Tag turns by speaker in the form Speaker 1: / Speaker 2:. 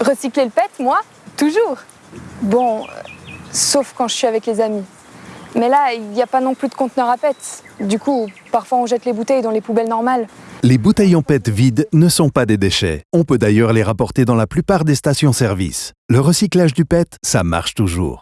Speaker 1: Recycler le pet, moi Toujours. Bon, euh, sauf quand je suis avec les amis. Mais là, il n'y a pas non plus de conteneur à pet. Du coup, parfois on jette les bouteilles dans les poubelles normales.
Speaker 2: Les bouteilles en PET vides ne sont pas des déchets. On peut d'ailleurs les rapporter dans la plupart des stations-service. Le recyclage du PET, ça marche toujours.